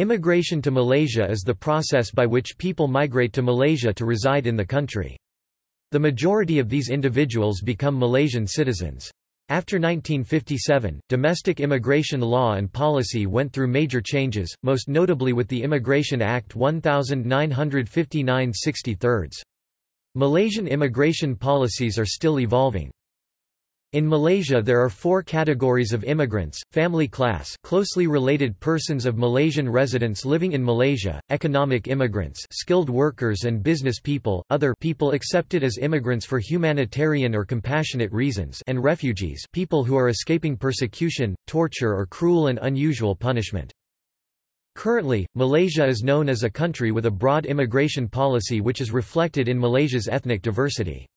Immigration to Malaysia is the process by which people migrate to Malaysia to reside in the country. The majority of these individuals become Malaysian citizens. After 1957, domestic immigration law and policy went through major changes, most notably with the Immigration Act 1959 63. Malaysian immigration policies are still evolving. In Malaysia there are four categories of immigrants, family class closely related persons of Malaysian residents living in Malaysia, economic immigrants skilled workers and business people, other people accepted as immigrants for humanitarian or compassionate reasons and refugees people who are escaping persecution, torture or cruel and unusual punishment. Currently, Malaysia is known as a country with a broad immigration policy which is reflected in Malaysia's ethnic diversity.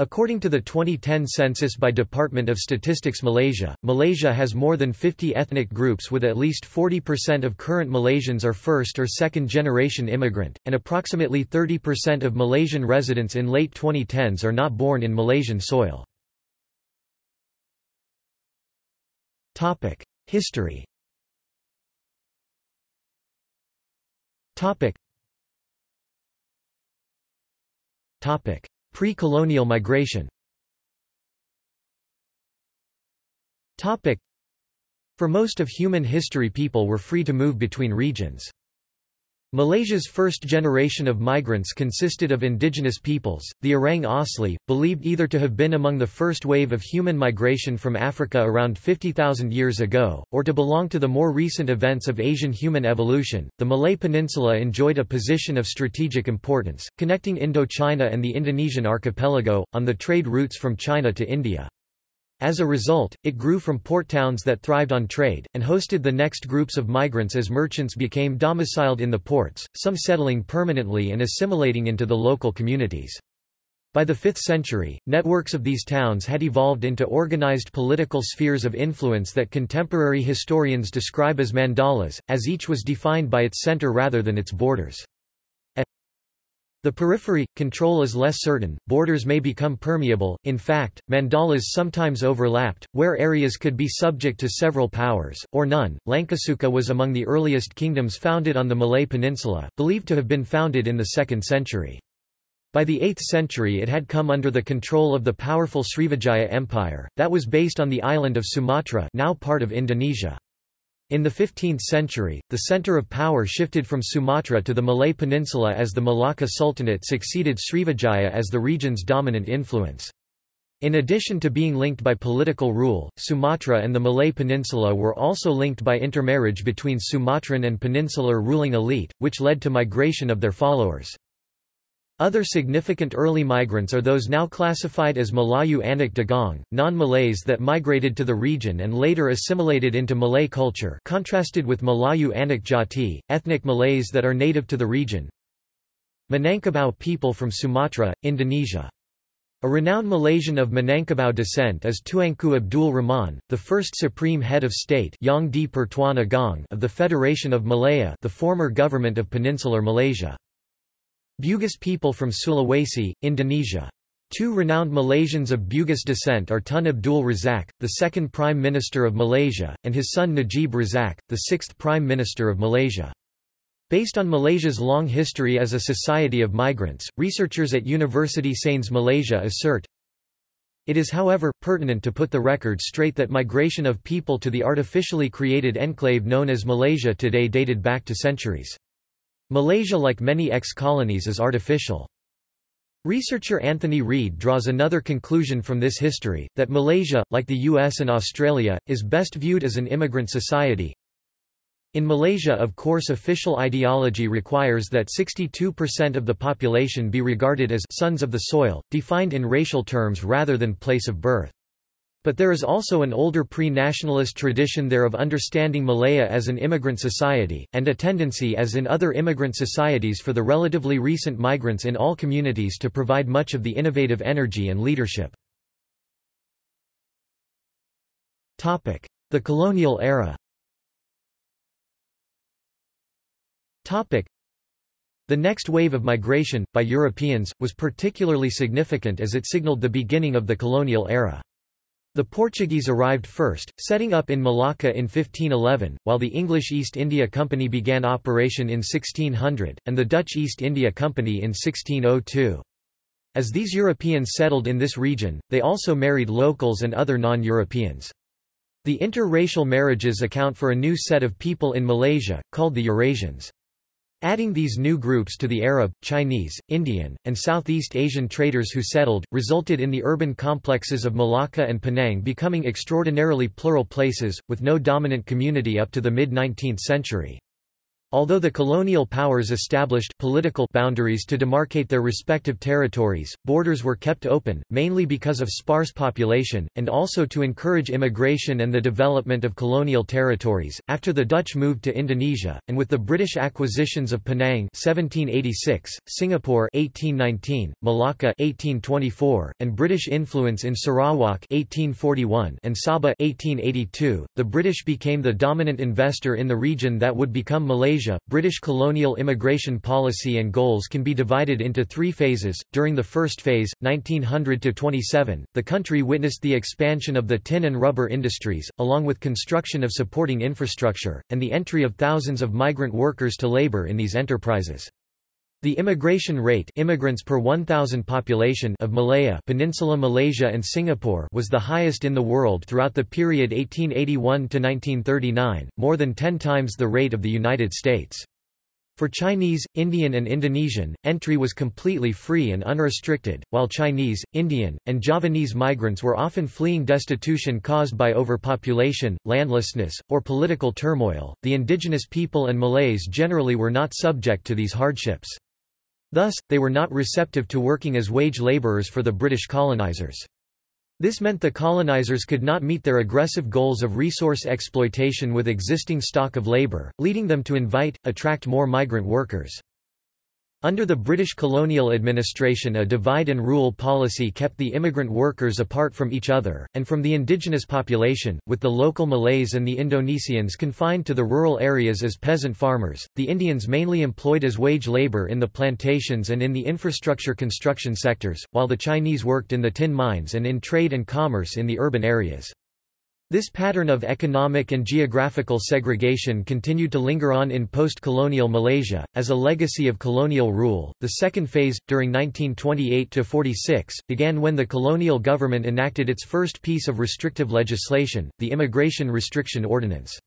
According to the 2010 census by Department of Statistics Malaysia, Malaysia has more than 50 ethnic groups with at least 40% of current Malaysians are first or second generation immigrant, and approximately 30% of Malaysian residents in late 2010s are not born in Malaysian soil. History Topic. Pre-colonial migration For most of human history people were free to move between regions. Malaysia's first generation of migrants consisted of indigenous peoples, the Orang Asli, believed either to have been among the first wave of human migration from Africa around 50,000 years ago, or to belong to the more recent events of Asian human evolution. The Malay Peninsula enjoyed a position of strategic importance, connecting Indochina and the Indonesian archipelago, on the trade routes from China to India. As a result, it grew from port towns that thrived on trade, and hosted the next groups of migrants as merchants became domiciled in the ports, some settling permanently and assimilating into the local communities. By the 5th century, networks of these towns had evolved into organized political spheres of influence that contemporary historians describe as mandalas, as each was defined by its center rather than its borders. The periphery, control is less certain, borders may become permeable, in fact, mandalas sometimes overlapped, where areas could be subject to several powers, or none. Langkasuka was among the earliest kingdoms founded on the Malay Peninsula, believed to have been founded in the 2nd century. By the 8th century it had come under the control of the powerful Srivijaya Empire, that was based on the island of Sumatra now part of Indonesia. In the 15th century, the center of power shifted from Sumatra to the Malay Peninsula as the Malacca Sultanate succeeded Srivijaya as the region's dominant influence. In addition to being linked by political rule, Sumatra and the Malay Peninsula were also linked by intermarriage between Sumatran and peninsular ruling elite, which led to migration of their followers. Other significant early migrants are those now classified as Malayu Anak Dagang, non-Malays that migrated to the region and later assimilated into Malay culture contrasted with Malayu Anak Jati, ethnic Malays that are native to the region. Minangkabau people from Sumatra, Indonesia. A renowned Malaysian of Minangkabau descent is Tuanku Abdul Rahman, the first supreme head of state of the Federation of Malaya the former government of Peninsular Malaysia. Bugis people from Sulawesi, Indonesia. Two renowned Malaysians of Bugis descent are Tun Abdul Razak, the second Prime Minister of Malaysia, and his son Najib Razak, the sixth Prime Minister of Malaysia. Based on Malaysia's long history as a society of migrants, researchers at University Sains Malaysia assert, it is however, pertinent to put the record straight that migration of people to the artificially created enclave known as Malaysia today dated back to centuries. Malaysia like many ex-colonies is artificial. Researcher Anthony Reid draws another conclusion from this history, that Malaysia, like the US and Australia, is best viewed as an immigrant society. In Malaysia of course official ideology requires that 62% of the population be regarded as sons of the soil, defined in racial terms rather than place of birth. But there is also an older pre-nationalist tradition there of understanding Malaya as an immigrant society, and a tendency as in other immigrant societies for the relatively recent migrants in all communities to provide much of the innovative energy and leadership. The colonial era The next wave of migration, by Europeans, was particularly significant as it signaled the beginning of the colonial era. The Portuguese arrived first, setting up in Malacca in 1511, while the English East India Company began operation in 1600, and the Dutch East India Company in 1602. As these Europeans settled in this region, they also married locals and other non-Europeans. The interracial marriages account for a new set of people in Malaysia, called the Eurasians. Adding these new groups to the Arab, Chinese, Indian, and Southeast Asian traders who settled, resulted in the urban complexes of Malacca and Penang becoming extraordinarily plural places, with no dominant community up to the mid-19th century. Although the colonial powers established political boundaries to demarcate their respective territories, borders were kept open, mainly because of sparse population, and also to encourage immigration and the development of colonial territories. After the Dutch moved to Indonesia, and with the British acquisitions of Penang (1786), Singapore (1819), Malacca (1824), and British influence in Sarawak (1841) and Sabah (1882), the British became the dominant investor in the region that would become Malaysia Asia, British colonial immigration policy and goals can be divided into three phases. During the first phase, 1900 to 27, the country witnessed the expansion of the tin and rubber industries, along with construction of supporting infrastructure, and the entry of thousands of migrant workers to labor in these enterprises. The immigration rate immigrants per 1,000 population of Malaya Peninsula Malaysia and Singapore was the highest in the world throughout the period 1881–1939, more than ten times the rate of the United States. For Chinese, Indian and Indonesian, entry was completely free and unrestricted, while Chinese, Indian, and Javanese migrants were often fleeing destitution caused by overpopulation, landlessness, or political turmoil. The indigenous people and Malays generally were not subject to these hardships. Thus, they were not receptive to working as wage labourers for the British colonizers. This meant the colonizers could not meet their aggressive goals of resource exploitation with existing stock of labour, leading them to invite, attract more migrant workers. Under the British colonial administration a divide-and-rule policy kept the immigrant workers apart from each other, and from the indigenous population, with the local Malays and the Indonesians confined to the rural areas as peasant farmers, the Indians mainly employed as wage labor in the plantations and in the infrastructure construction sectors, while the Chinese worked in the tin mines and in trade and commerce in the urban areas. This pattern of economic and geographical segregation continued to linger on in post-colonial Malaysia, as a legacy of colonial rule. The second phase, during 1928–46, began when the colonial government enacted its first piece of restrictive legislation, the Immigration Restriction Ordinance.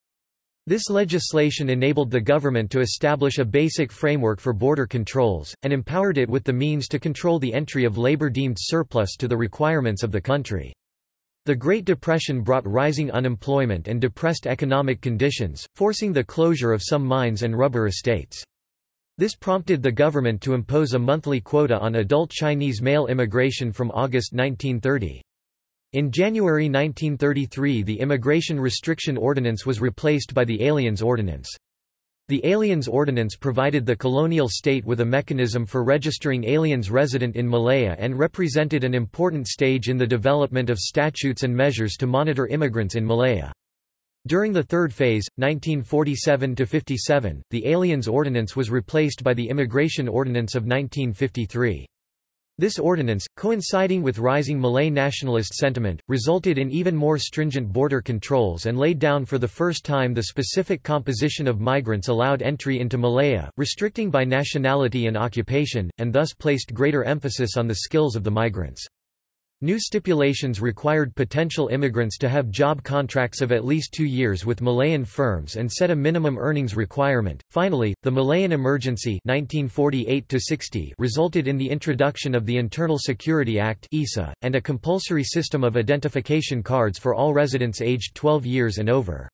This legislation enabled the government to establish a basic framework for border controls, and empowered it with the means to control the entry of labor deemed surplus to the requirements of the country. The Great Depression brought rising unemployment and depressed economic conditions, forcing the closure of some mines and rubber estates. This prompted the government to impose a monthly quota on adult Chinese male immigration from August 1930. In January 1933 the Immigration Restriction Ordinance was replaced by the Aliens Ordinance. The Aliens Ordinance provided the colonial state with a mechanism for registering aliens resident in Malaya and represented an important stage in the development of statutes and measures to monitor immigrants in Malaya. During the third phase, 1947–57, the Aliens Ordinance was replaced by the Immigration Ordinance of 1953. This ordinance, coinciding with rising Malay nationalist sentiment, resulted in even more stringent border controls and laid down for the first time the specific composition of migrants allowed entry into Malaya, restricting by nationality and occupation, and thus placed greater emphasis on the skills of the migrants. New stipulations required potential immigrants to have job contracts of at least two years with Malayan firms and set a minimum earnings requirement. Finally, the Malayan Emergency 1948-60 resulted in the introduction of the Internal Security Act (ISA) and a compulsory system of identification cards for all residents aged 12 years and over.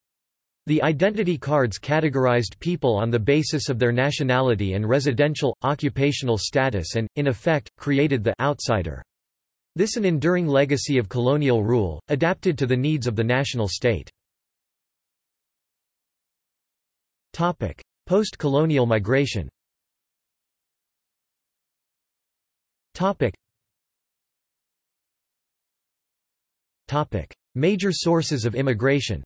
The identity cards categorized people on the basis of their nationality and residential, occupational status and, in effect, created the outsider. This an enduring legacy of colonial rule, adapted to the needs of the national state. Post-colonial migration. Major sources of immigration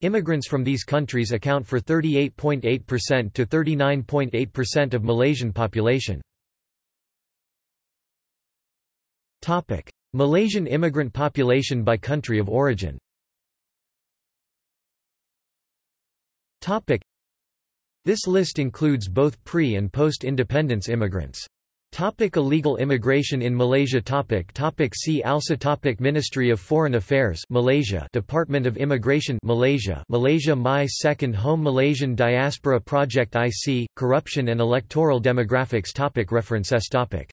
Immigrants from these countries account for 38.8% to 39.8% of Malaysian population. Topic: Malaysian immigrant population by country of origin Topic: This list includes both pre- and post-independence immigrants. Topic illegal immigration in Malaysia topic topic See also topic Ministry of Foreign Affairs Malaysia Department of Immigration Malaysia Malaysia My Second Home Malaysian Diaspora Project IC Corruption and Electoral Demographics topic References topic